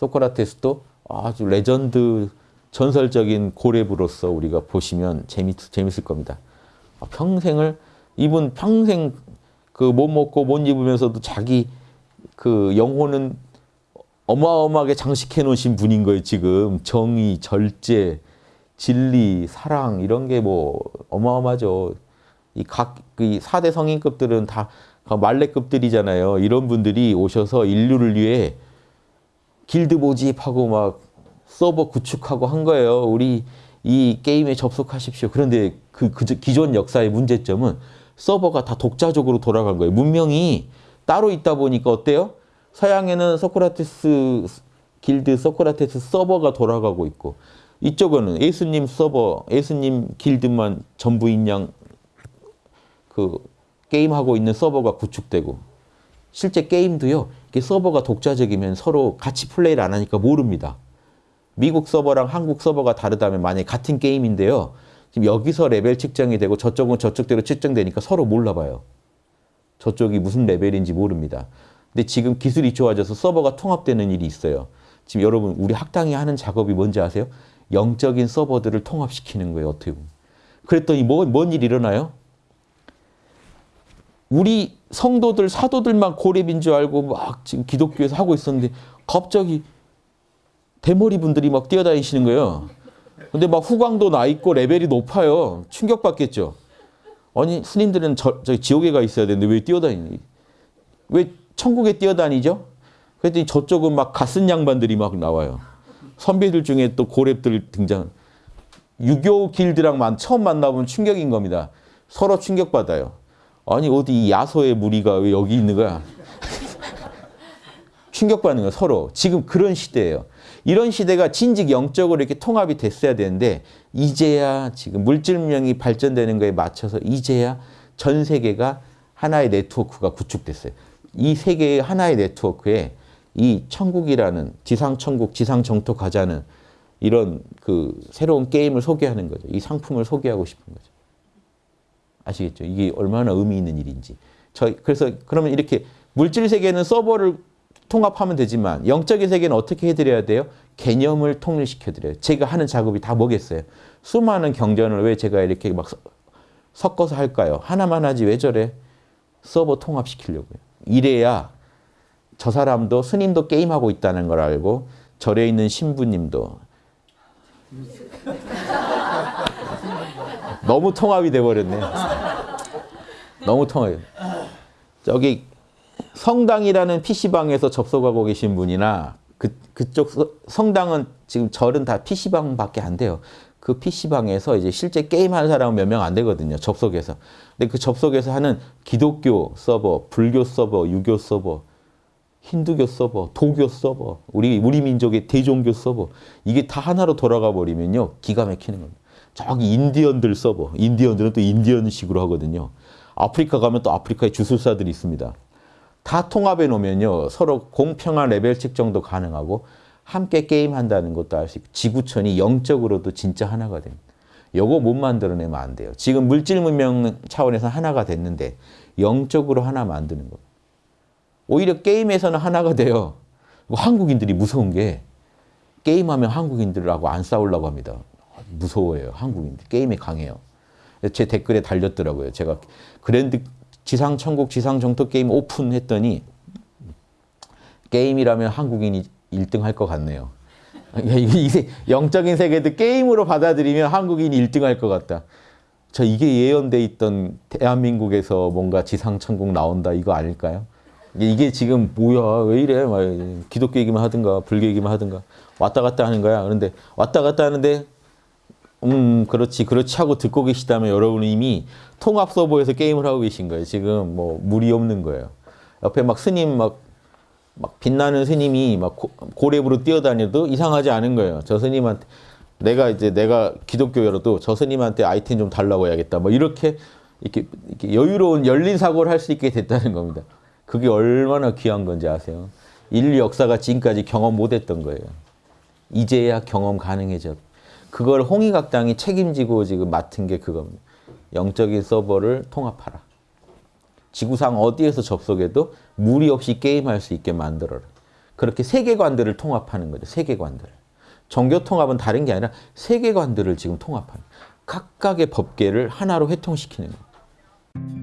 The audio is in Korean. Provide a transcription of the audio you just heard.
소크라테스도 아주 레전드 전설적인 고랩으로서 우리가 보시면 재밌, 재밌을 겁니다. 아, 평생을 이분 평생 그 못 먹고 못 입으면서도 자기 그 영혼은 어마어마하게 장식해 놓으신 분인 거예요, 지금. 정의, 절제, 진리, 사랑 이런 게 뭐 어마어마하죠. 이각그 4대 성인급들은 다 만렙급들이잖아요. 이런 분들이 오셔서 인류를 위해 길드 모집하고 막 서버 구축하고 한 거예요. 우리 이 게임에 접속하십시오. 그런데 그, 그 기존 역사의 문제점은 서버가 다 독자적으로 돌아간 거예요. 문명이 따로 있다 보니까 어때요? 서양에는 소크라테스 길드 소크라테스 서버가 돌아가고 있고 이쪽은 예수님 서버, 예수님 길드만 전부인 양그 게임하고 있는 서버가 구축되고 실제 게임도요. 서버가 독자적이면 서로 같이 플레이를 안 하니까 모릅니다. 미국 서버랑 한국 서버가 다르다면 만약에 같은 게임인데요. 지금 여기서 레벨 측정이 되고 저쪽은 저쪽대로 측정되니까 서로 몰라봐요. 저쪽이 무슨 레벨인지 모릅니다. 근데 지금 기술이 좋아져서 서버가 통합되는 일이 있어요. 지금 여러분 우리 학당이 하는 작업이 뭔지 아세요? 영적인 서버들을 통합시키는 거예요. 어떻게 보면. 그랬더니 뭐, 뭔 일이 일어나요? 우리 성도들, 사도들만 고렙인 줄 알고 막 지금 기독교에서 하고 있었는데 갑자기 대머리 분들이 막 뛰어다니시는 거예요. 근데 막 후광도 나 있고 레벨이 높아요. 충격받겠죠. 아니 스님들은 저, 저 지옥에 가 있어야 되는데 왜 뛰어다니니? 왜 천국에 뛰어다니죠? 그랬더니 저쪽은 막 갓쓴 양반들이 막 나와요. 선배들 중에 또 고렙들 등장. 유교 길드랑 처음 만나보면 충격인 겁니다. 서로 충격받아요. 아니 어디 야소의 무리가 왜 여기 있는 거야? 충격받는 거야 서로. 지금 그런 시대예요. 이런 시대가 진즉 영적으로 이렇게 통합이 됐어야 되는데 이제야 지금 물질명이 발전되는 거에 맞춰서 이제야 전 세계가 하나의 네트워크가 구축됐어요. 이 세계의 하나의 네트워크에 이 천국이라는 지상천국, 지상정토 가자는 이런 그 새로운 게임을 소개하는 거죠. 이 상품을 소개하고 싶은 거죠. 아시겠죠? 이게 얼마나 의미 있는 일인지. 저 그래서 그러면 이렇게 물질 세계는 서버를 통합하면 되지만 영적인 세계는 어떻게 해드려야 돼요? 개념을 통일시켜 드려요. 제가 하는 작업이 다 뭐겠어요? 수많은 경전을 왜 제가 이렇게 막 섞어서 할까요? 하나만 하지 왜 저래? 서버 통합시키려고요. 이래야 저 사람도 스님도 게임하고 있다는 걸 알고 절에 있는 신부님도 너무 통합이 돼버렸네. 너무 통합이. 저기 성당이라는 PC방에서 접속하고 계신 분이나 그, 그쪽 성당은 지금 절은 다 PC방밖에 안 돼요. 그 PC방에서 이제 실제 게임하는 사람은 몇 명 안 되거든요. 접속해서. 근데 그 접속해서 하는 기독교 서버, 불교 서버, 유교 서버, 힌두교 서버, 도교 서버, 우리, 우리 민족의 대종교 서버 이게 다 하나로 돌아가 버리면요. 기가 막히는 겁니다. 저기 인디언들 서버, 인디언들은 또 인디언식으로 하거든요. 아프리카 가면 또 아프리카의 주술사들이 있습니다. 다 통합해 놓으면요. 서로 공평한 레벨 측정도 가능하고 함께 게임한다는 것도 알 수 있고 지구촌이 영적으로도 진짜 하나가 됩니다. 요거 못 만들어내면 안 돼요. 지금 물질 문명 차원에서 하나가 됐는데 영적으로 하나 만드는 거. 오히려 게임에서는 하나가 돼요. 한국인들이 무서운 게 게임하면 한국인들하고 안 싸우려고 합니다. 무서워요. 한국인들. 게임에 강해요. 제 댓글에 달렸더라고요. 제가 grand 지상천국 지상정토 게임 오픈 했더니 게임이라면 한국인이 1등 할 것 같네요. 영적인 세계도 게임으로 받아들이면 한국인이 1등 할 것 같다. 저 이게 예언돼 있던 대한민국에서 뭔가 지상천국 나온다 이거 아닐까요? 이게 지금 뭐야 왜 이래 막 기독교 얘기만 하든가 불교 얘기만 하든가 왔다 갔다 하는 거야. 그런데 왔다 갔다 하는데 음 그렇지 그렇지 하고 듣고 계시다면 여러분은 이미 통합 서버에서 게임을 하고 계신 거예요. 지금 뭐 물이 없는 거예요. 옆에 막 스님 막, 막 빛나는 스님이 막 고, 고랩으로 뛰어다녀도 이상하지 않은 거예요. 저 스님한테 내가 이제 내가 기독교여도 저 스님한테 아이템 좀 달라고 해야겠다. 뭐 이렇게 이렇게, 이렇게 여유로운 열린 사고를 할 수 있게 됐다는 겁니다. 그게 얼마나 귀한 건지 아세요? 인류 역사가 지금까지 경험 못했던 거예요. 이제야 경험 가능해졌. 그걸 홍익학당이 책임지고 지금 맡은 게 그겁니다. 영적인 서버를 통합하라. 지구상 어디에서 접속해도 무리 없이 게임할 수 있게 만들어라. 그렇게 세계관들을 통합하는 거죠. 세계관들. 종교 통합은 다른 게 아니라 세계관들을 지금 통합하는 각각의 법계를 하나로 회통시키는 거예요.